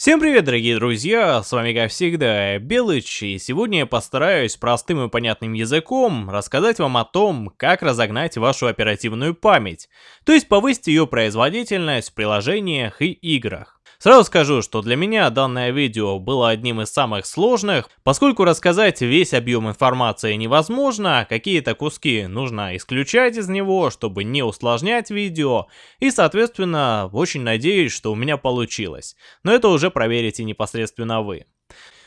Всем привет, дорогие друзья, с вами как всегда Белыч, и сегодня я постараюсь простым и понятным языком рассказать вам о том, как разогнать вашу оперативную память, то есть повысить ее производительность в приложениях и играх. Сразу скажу, что для меня данное видео было одним из самых сложных, поскольку рассказать весь объем информации невозможно, какие-то куски нужно исключать из него, чтобы не усложнять видео, и соответственно очень надеюсь, что у меня получилось. Но это уже проверите непосредственно вы.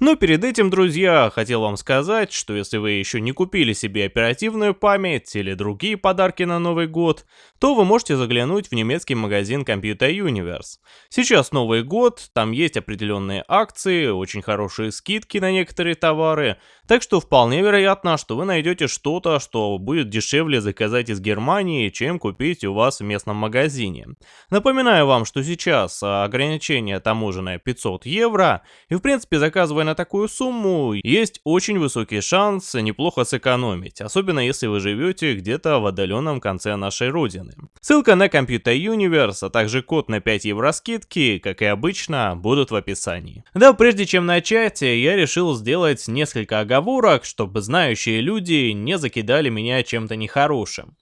Но перед этим, друзья, хотел вам сказать, что если вы еще не купили себе оперативную память или другие подарки на Новый год, то вы можете заглянуть в немецкий магазин Computer Universe. Сейчас Новый год, там есть определенные акции, очень хорошие скидки на некоторые товары, так что вполне вероятно, что вы найдете что-то, что будет дешевле заказать из Германии, чем купить у вас в местном магазине. Напоминаю вам, что сейчас ограничение таможенное 500 евро, и в принципе заказывая на такую сумму, есть очень высокий шанс неплохо сэкономить, особенно если вы живете где-то в отдаленном конце нашей родины. Ссылка на Computer Universe, а также код на 5 евро скидки, как и обычно, будут в описании. Да, прежде чем начать, я решил сделать несколько оговорок, чтобы знающие люди не закидали меня чем-то нехорошим.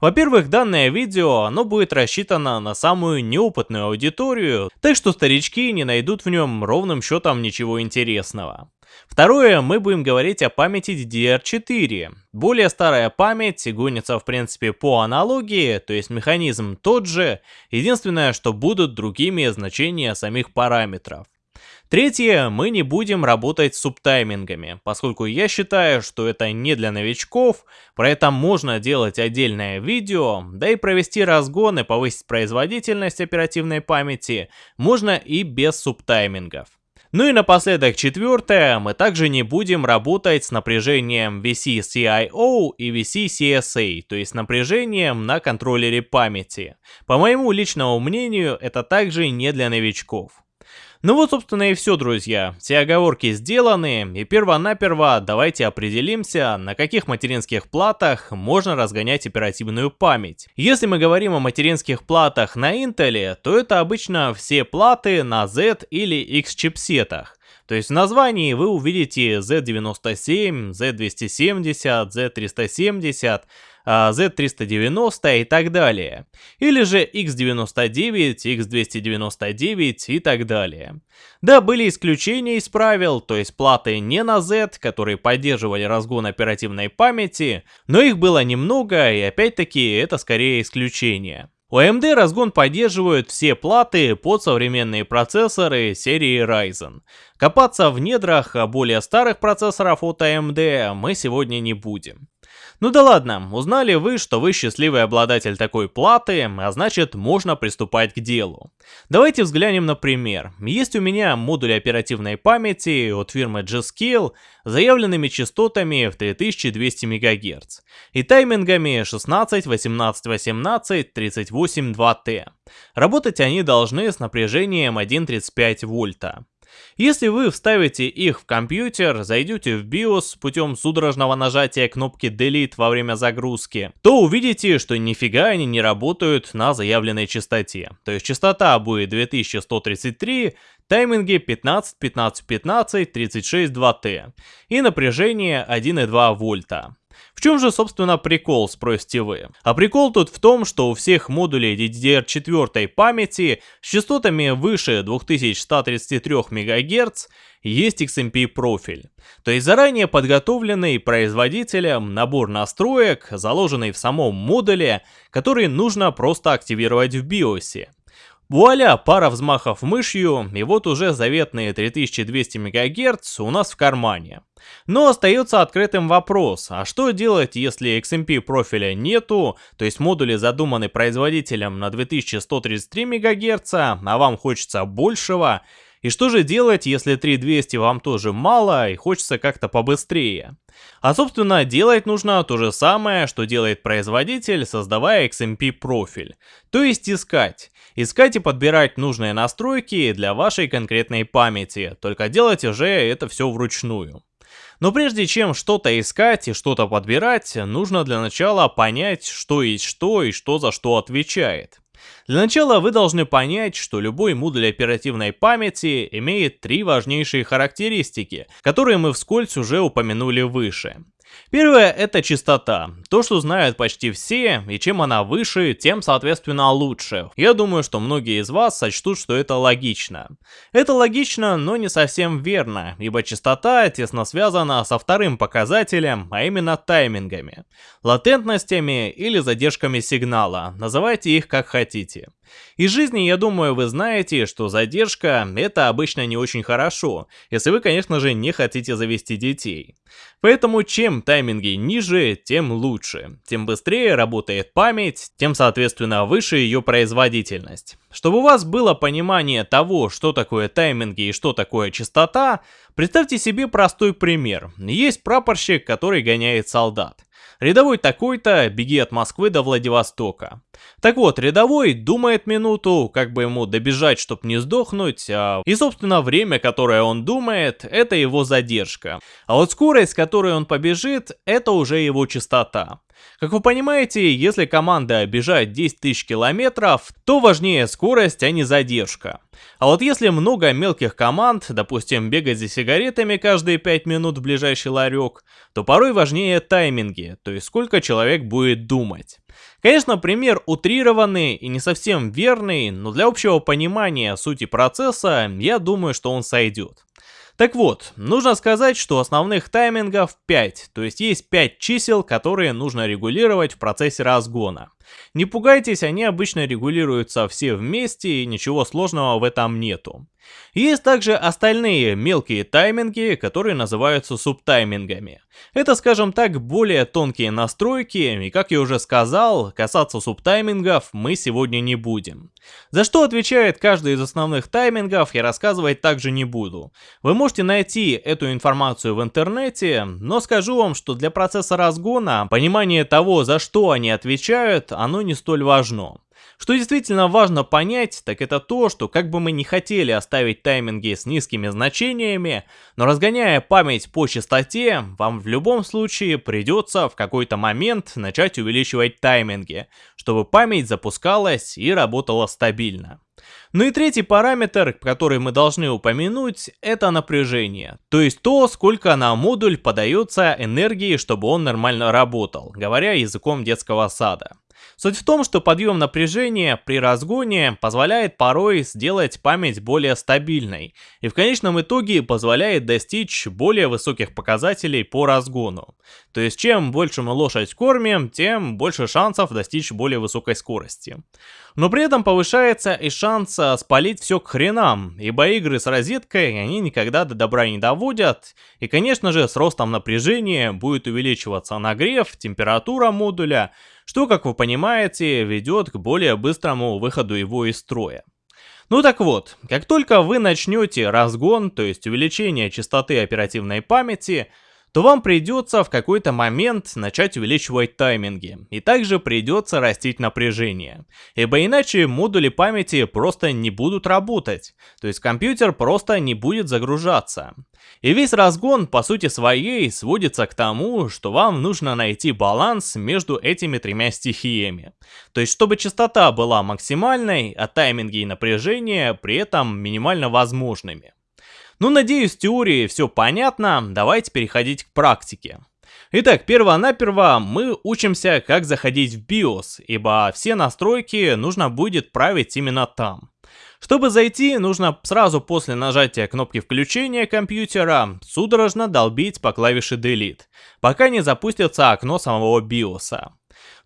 Во-первых, данное видео, оно будет рассчитано на самую неопытную аудиторию, так что старички не найдут в нем ровным счетом ничего интересного. Второе, мы будем говорить о памяти DDR4. Более старая память гонится в принципе по аналогии, то есть механизм тот же, единственное, что будут другими значения самих параметров. Третье, мы не будем работать с субтаймингами, поскольку я считаю, что это не для новичков, про это можно делать отдельное видео, да и провести разгон и повысить производительность оперативной памяти можно и без субтаймингов. Ну и напоследок четвертое, мы также не будем работать с напряжением VC-CIO и VC-CSA, то есть напряжением на контроллере памяти. По моему личному мнению, это также не для новичков. Ну вот, собственно, и все, друзья. Все оговорки сделаны, и перво-наперво давайте определимся, на каких материнских платах можно разгонять оперативную память. Если мы говорим о материнских платах на Intel, то это обычно все платы на Z или X чипсетах. То есть в названии вы увидите Z97, Z270, Z370, Z390 и так далее. Или же X99, X299 и так далее. Да, были исключения из правил, то есть платы не на Z, которые поддерживали разгон оперативной памяти, но их было немного и опять-таки это скорее исключение. У AMD разгон поддерживают все платы под современные процессоры серии Ryzen. Копаться в недрах более старых процессоров от AMD мы сегодня не будем. Ну да ладно, узнали вы, что вы счастливый обладатель такой платы, а значит можно приступать к делу. Давайте взглянем на пример. Есть у меня модуль оперативной памяти от фирмы G-Skill с заявленными частотами в 3200 МГц и таймингами 16, 18, 18, 38, 2T. Работать они должны с напряжением 1,35 вольта. Если вы вставите их в компьютер, зайдете в BIOS путем судорожного нажатия кнопки Delete во время загрузки, то увидите, что нифига они не работают на заявленной частоте. То есть частота будет 2133, тайминги 15, 15, 15, 36, 2T и напряжение 1,2 вольта. В чем же, собственно, прикол, спросите вы? А прикол тут в том, что у всех модулей DDR4 памяти с частотами выше 2133 МГц есть XMP профиль. То есть заранее подготовленный производителем набор настроек, заложенный в самом модуле, который нужно просто активировать в BIOS. Вуаля, пара взмахов мышью, и вот уже заветные 3200 МГц у нас в кармане. Но остается открытым вопрос, а что делать, если XMP профиля нету, то есть модули задуманы производителем на 2133 МГц, а вам хочется большего, и что же делать, если 3200 вам тоже мало и хочется как-то побыстрее? А собственно делать нужно то же самое, что делает производитель, создавая XMP профиль. То есть искать. Искать и подбирать нужные настройки для вашей конкретной памяти, только делать уже это все вручную. Но прежде чем что-то искать и что-то подбирать, нужно для начала понять, что есть что и что за что отвечает. Для начала вы должны понять, что любой модуль оперативной памяти имеет три важнейшие характеристики, которые мы вскользь уже упомянули выше. Первое — это частота. То, что знают почти все, и чем она выше, тем, соответственно, лучше. Я думаю, что многие из вас сочтут, что это логично. Это логично, но не совсем верно, ибо частота тесно связана со вторым показателем, а именно таймингами, латентностями или задержками сигнала, называйте их как хотите. Из жизни, я думаю, вы знаете, что задержка — это обычно не очень хорошо, если вы, конечно же, не хотите завести детей. Поэтому чем тайминги ниже, тем лучше. Тем быстрее работает память, тем, соответственно, выше ее производительность. Чтобы у вас было понимание того, что такое тайминги и что такое частота, представьте себе простой пример. Есть прапорщик, который гоняет солдат. Рядовой такой-то, беги от Москвы до Владивостока. Так вот, рядовой думает минуту, как бы ему добежать, чтобы не сдохнуть, а... и собственно время, которое он думает, это его задержка. А вот скорость, с которой он побежит, это уже его частота. Как вы понимаете, если команда бежать 10 тысяч километров, то важнее скорость, а не задержка. А вот если много мелких команд, допустим, бегать за сигаретами каждые 5 минут в ближайший ларек, то порой важнее тайминги, то есть сколько человек будет думать. Конечно, пример утрированный и не совсем верный, но для общего понимания сути процесса, я думаю, что он сойдет. Так вот, нужно сказать, что основных таймингов 5, то есть есть 5 чисел, которые нужно регулировать в процессе разгона. Не пугайтесь, они обычно регулируются все вместе и ничего сложного в этом нету. Есть также остальные мелкие тайминги, которые называются субтаймингами. Это, скажем так, более тонкие настройки, и как я уже сказал, касаться субтаймингов мы сегодня не будем. За что отвечает каждый из основных таймингов, я рассказывать также не буду. Вы можете найти эту информацию в интернете, но скажу вам, что для процесса разгона понимание того, за что они отвечают, оно не столь важно. Что действительно важно понять, так это то, что как бы мы не хотели оставить тайминги с низкими значениями, но разгоняя память по частоте, вам в любом случае придется в какой-то момент начать увеличивать тайминги, чтобы память запускалась и работала стабильно. Ну и третий параметр, который мы должны упомянуть, это напряжение. То есть то, сколько на модуль подается энергии, чтобы он нормально работал, говоря языком детского сада. Суть в том, что подъем напряжения при разгоне позволяет порой сделать память более стабильной и в конечном итоге позволяет достичь более высоких показателей по разгону. То есть чем больше мы лошадь кормим, тем больше шансов достичь более высокой скорости. Но при этом повышается и шанс спалить все к хренам, ибо игры с розеткой они никогда до добра не доводят, и конечно же с ростом напряжения будет увеличиваться нагрев, температура модуля, что, как вы понимаете, ведет к более быстрому выходу его из строя. Ну так вот, как только вы начнете разгон, то есть увеличение частоты оперативной памяти, то вам придется в какой-то момент начать увеличивать тайминги, и также придется растить напряжение, ибо иначе модули памяти просто не будут работать, то есть компьютер просто не будет загружаться. И весь разгон по сути своей сводится к тому, что вам нужно найти баланс между этими тремя стихиями. То есть чтобы частота была максимальной, а тайминги и напряжение при этом минимально возможными. Ну, надеюсь, в теории все понятно, давайте переходить к практике. Итак, перво-наперво мы учимся, как заходить в BIOS, ибо все настройки нужно будет править именно там. Чтобы зайти, нужно сразу после нажатия кнопки включения компьютера судорожно долбить по клавише Delete, пока не запустится окно самого BIOS.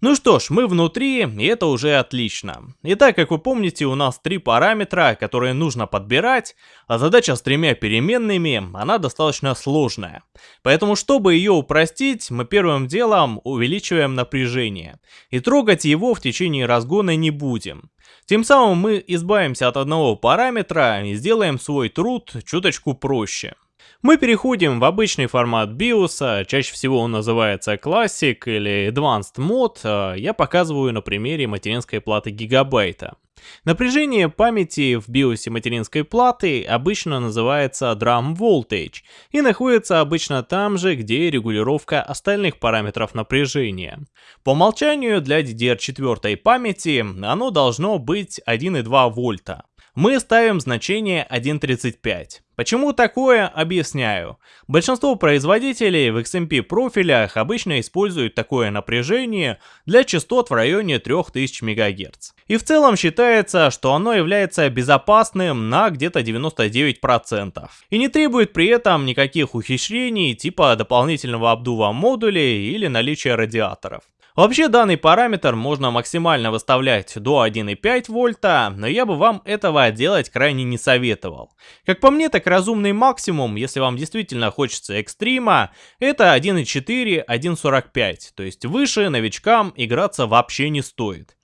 Ну что ж, мы внутри, и это уже отлично. Итак, как вы помните, у нас три параметра, которые нужно подбирать, а задача с тремя переменными, она достаточно сложная. Поэтому, чтобы ее упростить, мы первым делом увеличиваем напряжение. И трогать его в течение разгона не будем. Тем самым мы избавимся от одного параметра и сделаем свой труд чуточку проще. Мы переходим в обычный формат BIOS, чаще всего он называется Classic или Advanced Mode, я показываю на примере материнской платы гигабайта. Напряжение памяти в биосе материнской платы обычно называется Drum Voltage и находится обычно там же, где регулировка остальных параметров напряжения. По умолчанию для DDR4 памяти оно должно быть 1,2 вольта мы ставим значение 1.35. Почему такое, объясняю. Большинство производителей в XMP профилях обычно используют такое напряжение для частот в районе 3000 МГц. И в целом считается, что оно является безопасным на где-то 99%. И не требует при этом никаких ухищрений типа дополнительного обдува модулей или наличия радиаторов. Вообще данный параметр можно максимально выставлять до 1,5 вольта, но я бы вам этого делать крайне не советовал. Как по мне, так разумный максимум, если вам действительно хочется экстрима, это 1,4, 1,45, то есть выше новичкам играться вообще не стоит.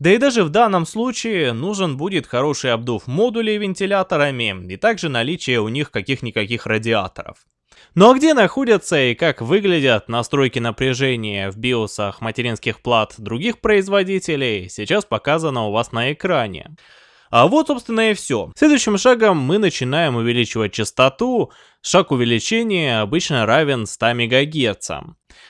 Да и даже в данном случае нужен будет хороший обдув модулей вентиляторами и также наличие у них каких-никаких радиаторов. Ну а где находятся и как выглядят настройки напряжения в биосах материнских плат других производителей, сейчас показано у вас на экране. А вот, собственно, и все. Следующим шагом мы начинаем увеличивать частоту. Шаг увеличения обычно равен 100 МГц.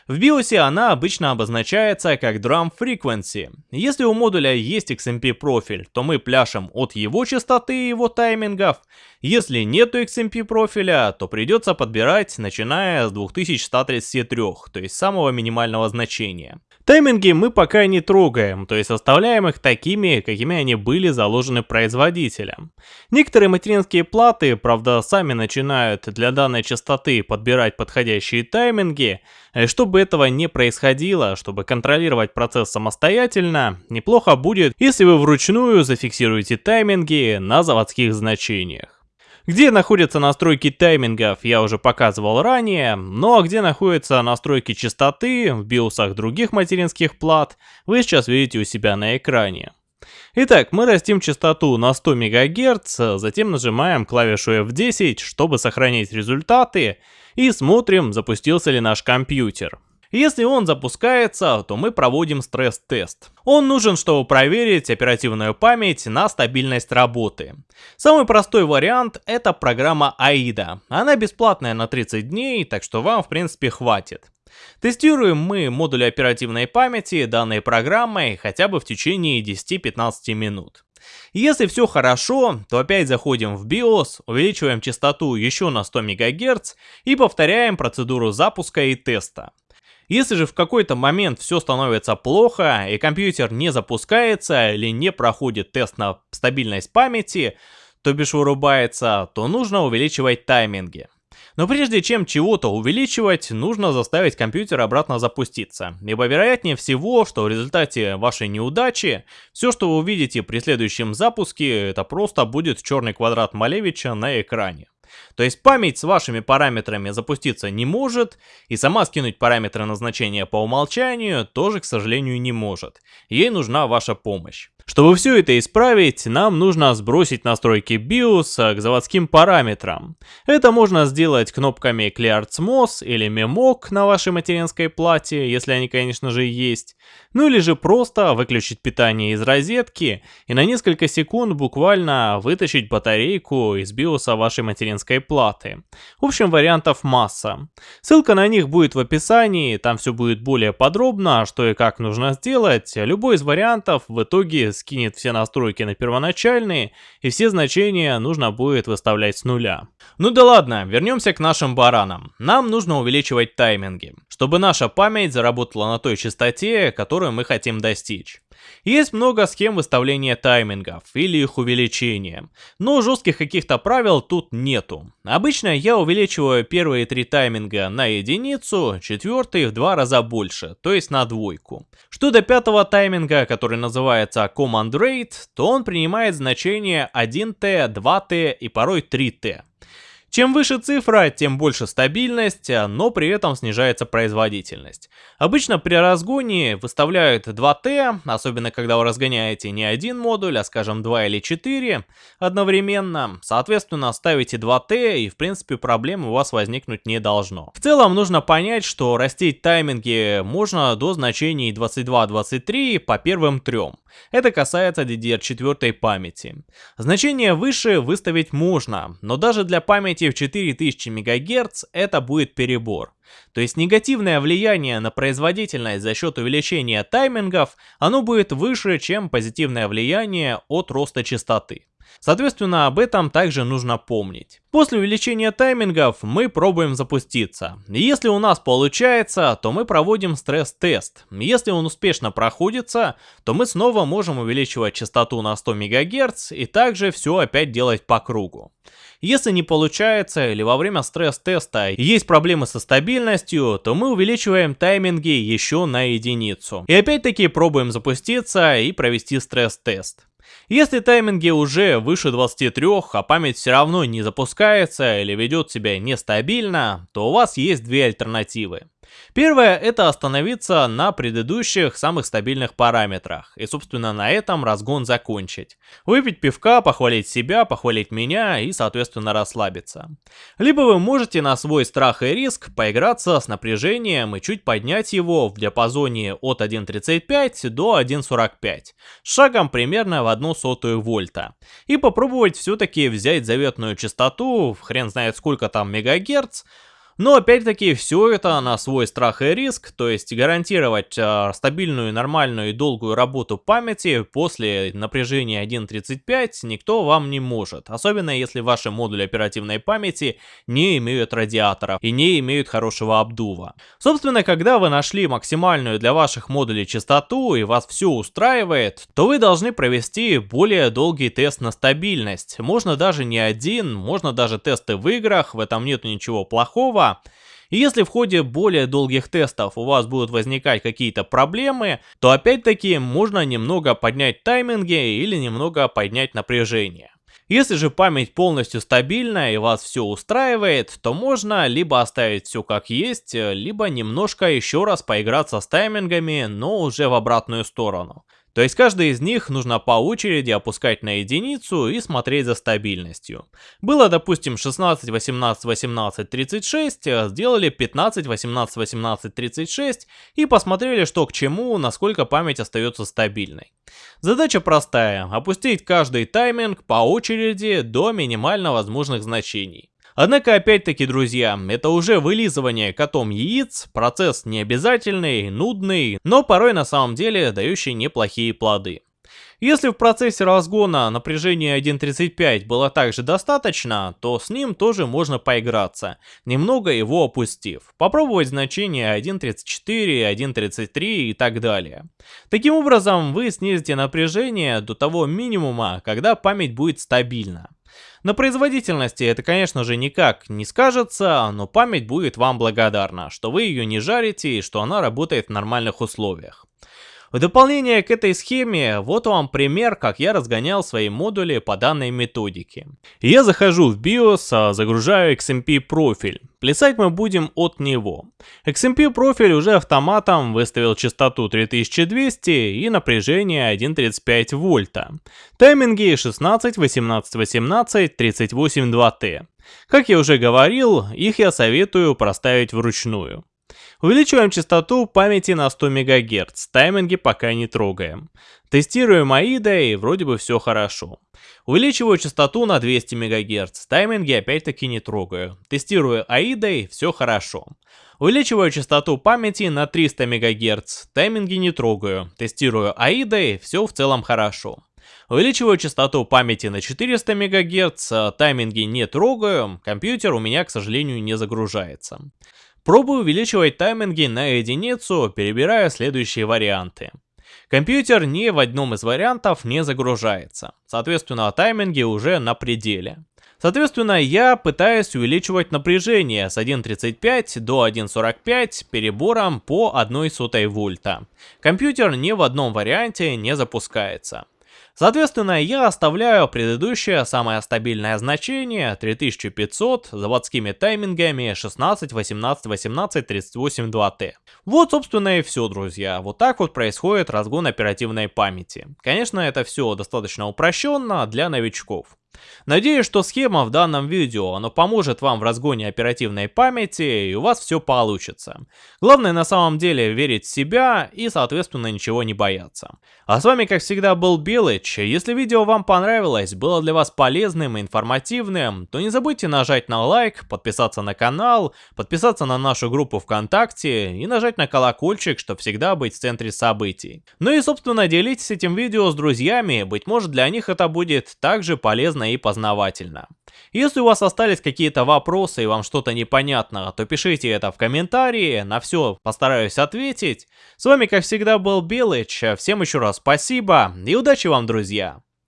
В BIOS она обычно обозначается как Drum Frequency. Если у модуля есть XMP профиль, то мы пляшем от его частоты и его таймингов. Если нету XMP профиля, то придется подбирать начиная с 2133, то есть самого минимального значения. Тайминги мы пока не трогаем, то есть оставляем их такими, какими они были заложены производителем. Некоторые материнские платы, правда, сами начинают для данной частоты подбирать подходящие тайминги, чтобы этого не происходило, чтобы контролировать процесс самостоятельно, неплохо будет, если вы вручную зафиксируете тайминги на заводских значениях. Где находятся настройки таймингов, я уже показывал ранее, но где находятся настройки частоты в биосах других материнских плат, вы сейчас видите у себя на экране. Итак, мы растим частоту на 100 МГц, затем нажимаем клавишу F10, чтобы сохранить результаты, и смотрим, запустился ли наш компьютер. Если он запускается, то мы проводим стресс-тест. Он нужен, чтобы проверить оперативную память на стабильность работы. Самый простой вариант это программа AIDA. Она бесплатная на 30 дней, так что вам в принципе хватит. Тестируем мы модули оперативной памяти данной программой хотя бы в течение 10-15 минут. Если все хорошо, то опять заходим в BIOS, увеличиваем частоту еще на 100 МГц и повторяем процедуру запуска и теста. Если же в какой-то момент все становится плохо и компьютер не запускается или не проходит тест на стабильность памяти, то бишь вырубается, то нужно увеличивать тайминги. Но прежде чем чего-то увеличивать, нужно заставить компьютер обратно запуститься. Ибо вероятнее всего, что в результате вашей неудачи, все, что вы увидите при следующем запуске, это просто будет черный квадрат Малевича на экране. То есть память с вашими параметрами запуститься не может, и сама скинуть параметры назначения по умолчанию тоже, к сожалению, не может. Ей нужна ваша помощь. Чтобы все это исправить, нам нужно сбросить настройки BIOS к заводским параметрам. Это можно сделать кнопками ClearSMOS или Memoc на вашей материнской плате, если они, конечно же, есть. Ну или же просто выключить питание из розетки и на несколько секунд буквально вытащить батарейку из BIOS вашей материнской платы. В общем, вариантов масса. Ссылка на них будет в описании, там все будет более подробно, что и как нужно сделать. Любой из вариантов в итоге скинет все настройки на первоначальные, и все значения нужно будет выставлять с нуля. Ну да ладно, вернемся к нашим баранам. Нам нужно увеличивать тайминги, чтобы наша память заработала на той частоте, которую мы хотим достичь. Есть много схем выставления таймингов или их увеличения, но жестких каких-то правил тут нету. Обычно я увеличиваю первые три тайминга на единицу, четвертый в два раза больше, то есть на двойку. Что до пятого тайминга, который называется Command Rate, то он принимает значение 1T, 2T и порой 3T. Чем выше цифра, тем больше стабильность, но при этом снижается производительность. Обычно при разгоне выставляют 2T, особенно когда вы разгоняете не один модуль, а скажем 2 или 4 одновременно. Соответственно, ставите 2T и в принципе проблем у вас возникнуть не должно. В целом нужно понять, что растить тайминги можно до значений 22-23 по первым трем. Это касается DDR4 памяти. Значение выше выставить можно, но даже для памяти в 4000 МГц это будет перебор. То есть негативное влияние на производительность за счет увеличения таймингов, оно будет выше, чем позитивное влияние от роста частоты. Соответственно, об этом также нужно помнить. После увеличения таймингов мы пробуем запуститься. Если у нас получается, то мы проводим стресс-тест. Если он успешно проходится, то мы снова можем увеличивать частоту на 100 МГц и также все опять делать по кругу. Если не получается или во время стресс-теста есть проблемы со стабильностью, то мы увеличиваем тайминги еще на единицу. И опять-таки пробуем запуститься и провести стресс-тест. Если тайминги уже выше 23, а память все равно не запускается или ведет себя нестабильно, то у вас есть две альтернативы. Первое это остановиться на предыдущих самых стабильных параметрах и собственно на этом разгон закончить. Выпить пивка, похвалить себя, похвалить меня и соответственно расслабиться. Либо вы можете на свой страх и риск поиграться с напряжением и чуть поднять его в диапазоне от 1.35 до 1.45, шагом примерно в 1 сотую вольта. И попробовать все-таки взять заветную частоту, хрен знает сколько там мегагерц, но опять-таки все это на свой страх и риск, то есть гарантировать э, стабильную, нормальную и долгую работу памяти после напряжения 1.35 никто вам не может. Особенно если ваши модули оперативной памяти не имеют радиаторов и не имеют хорошего обдува. Собственно, когда вы нашли максимальную для ваших модулей частоту и вас все устраивает, то вы должны провести более долгий тест на стабильность. Можно даже не один, можно даже тесты в играх, в этом нет ничего плохого. И если в ходе более долгих тестов у вас будут возникать какие-то проблемы, то опять-таки можно немного поднять тайминги или немного поднять напряжение. Если же память полностью стабильная и вас все устраивает, то можно либо оставить все как есть, либо немножко еще раз поиграться с таймингами, но уже в обратную сторону. То есть каждый из них нужно по очереди опускать на единицу и смотреть за стабильностью. Было, допустим, 16, 18, 18, 36, сделали 15, 18, 18, 36 и посмотрели, что к чему, насколько память остается стабильной. Задача простая, опустить каждый тайминг по очереди до минимально возможных значений. Однако, опять-таки, друзья, это уже вылизывание котом яиц, процесс необязательный, нудный, но порой на самом деле дающий неплохие плоды. Если в процессе разгона напряжение 1.35 было также достаточно, то с ним тоже можно поиграться, немного его опустив. Попробовать значение 1.34, 1.33 и так далее. Таким образом, вы снизите напряжение до того минимума, когда память будет стабильна. На производительности это, конечно же, никак не скажется, но память будет вам благодарна, что вы ее не жарите и что она работает в нормальных условиях. В дополнение к этой схеме, вот вам пример, как я разгонял свои модули по данной методике. Я захожу в BIOS, а загружаю XMP профиль. Плясать мы будем от него. XMP профиль уже автоматом выставил частоту 3200 и напряжение 1.35 вольта. Тайминги 16, 18, 18, 38 2T. Как я уже говорил, их я советую проставить вручную. Увеличиваем частоту памяти на 100 МГц, тайминги пока не трогаем. Тестируем AIDA и вроде бы все хорошо. Увеличиваю частоту на 200 МГц, тайминги опять-таки не трогаю. Тестирую AIDA и все хорошо. Увеличиваю частоту памяти на 300 МГц, тайминги не трогаю. Тестирую AIDA и все в целом хорошо. Увеличиваю частоту памяти на 400 МГц, тайминги не трогаю, компьютер у меня, к сожалению, не загружается. Пробую увеличивать тайминги на единицу, перебирая следующие варианты. Компьютер ни в одном из вариантов не загружается, соответственно тайминги уже на пределе. Соответственно, я пытаюсь увеличивать напряжение с 1.35 до 1.45 перебором по 1 сотой вольта. Компьютер ни в одном варианте не запускается. Соответственно, я оставляю предыдущее самое стабильное значение 3500 заводскими таймингами 16, 18, 18, 38, 2T. Вот, собственно, и все, друзья. Вот так вот происходит разгон оперативной памяти. Конечно, это все достаточно упрощенно для новичков. Надеюсь, что схема в данном видео, оно поможет вам в разгоне оперативной памяти и у вас все получится. Главное на самом деле верить в себя и соответственно ничего не бояться. А с вами как всегда был Белыч, если видео вам понравилось, было для вас полезным и информативным, то не забудьте нажать на лайк, подписаться на канал, подписаться на нашу группу ВКонтакте и нажать на колокольчик, чтобы всегда быть в центре событий. Ну и собственно делитесь этим видео с друзьями, быть может для них это будет также полезно и познавательно. Если у вас остались какие-то вопросы и вам что-то непонятно, то пишите это в комментарии, на все постараюсь ответить. С вами как всегда был Белыч, всем еще раз спасибо и удачи вам, друзья!